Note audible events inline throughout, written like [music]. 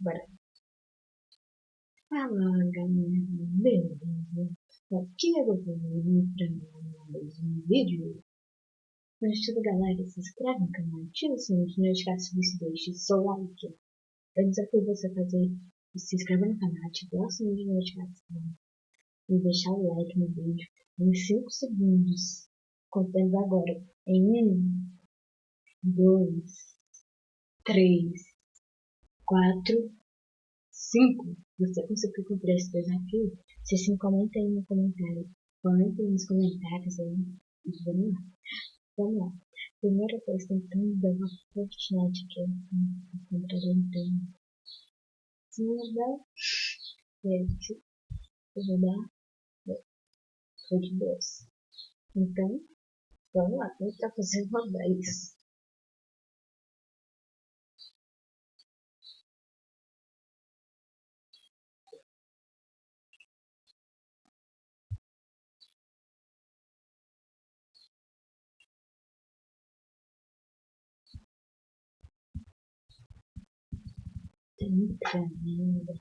Bora. Fala galera, beleza? Aqui é o Gabriel para mais um vídeo. Mas tudo galera, se inscreve no canal, ativa o sininho de notificações e deixe seu like. Eu desafio você a fazer, se inscrever no canal, ativar o sininho de notificação e deixar o like no vídeo em 5 segundos. Contando agora em 1, 2, 3, 4, 5. Você conseguiu cumprir esse desafio? Se sim, comenta aí no comentário. Comenta aí nos comentários aí. Vamos lá. Vamos lá. Primeira coisa, tentando dar uma Fortnite aqui no computador inteiro. Se não dá. Se não dá, foi de dois. Então, vamos lá, tentar fazer uma 10. Trinta ainda.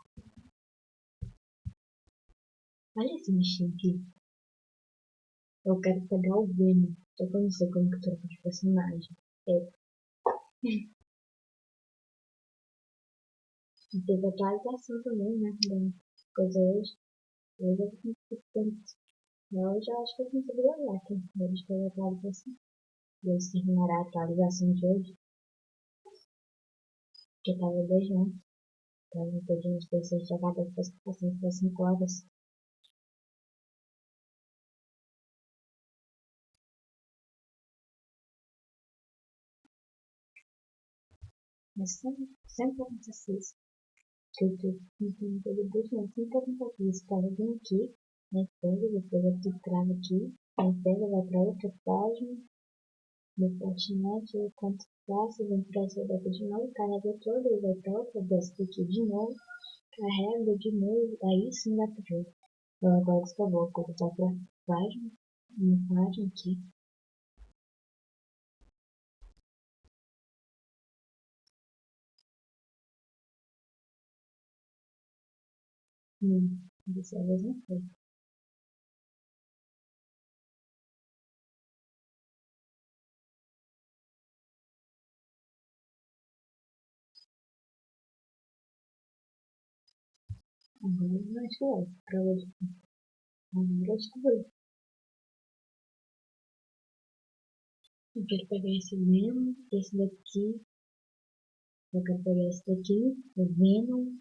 Olha esse bichinho aqui. Eu quero pegar o Venom. Só que eu não sei como que troca de personagem. É. Teve atualização também, né? Da coisa hoje. Hoje eu consigo tanto. Hoje eu acho que eu consigo jogar aqui. Hoje teve atualização. Deus terminará a atualização de hoje. Que tava beijando. Tava pedindo as pessoas jogar depois que passam por 5 horas. Mas sempre, acontece isso. Que eu tô tentando todo dia, mas sempre acontece isso. Tava bem aqui, aí pega, depois eu filtrava aqui, aí pega, vai pra outra página, no conto faço, vem pra essa data de novo, carrega toda, e vai outra dessa aqui de novo, carrega de novo, aí sim dá pra ver. Então agora acabou, vou voltar pra página, minha página aqui. Hum, dessa vez não foi. Eu quero pegar esse Venom, esse daqui. Eu quero pegar esse daqui, o Venom.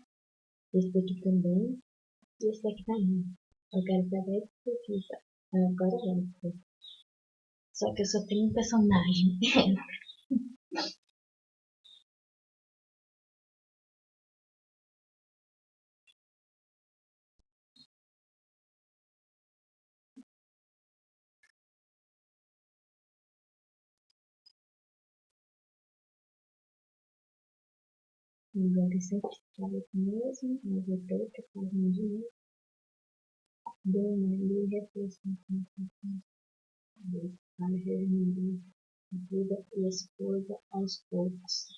Esse daqui também. E esse daqui também. Eu quero pegar esse daqui. Tá? Agora já. Só que eu só tenho um personagem. [laughs] Agora sempre estava mesmo, mas que fazer um dinheiro. Deu uma ali reflexão para reunir vida e esposa aos poucos.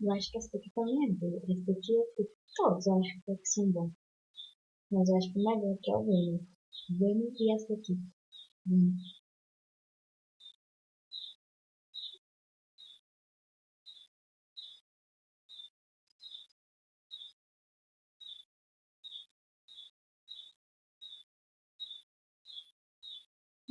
Eu acho que essa aqui também é boa. Essa aqui é todos eu acho que são bons. Mas eu acho que o melhor que é o Venom. Venom e essa aqui. Hum.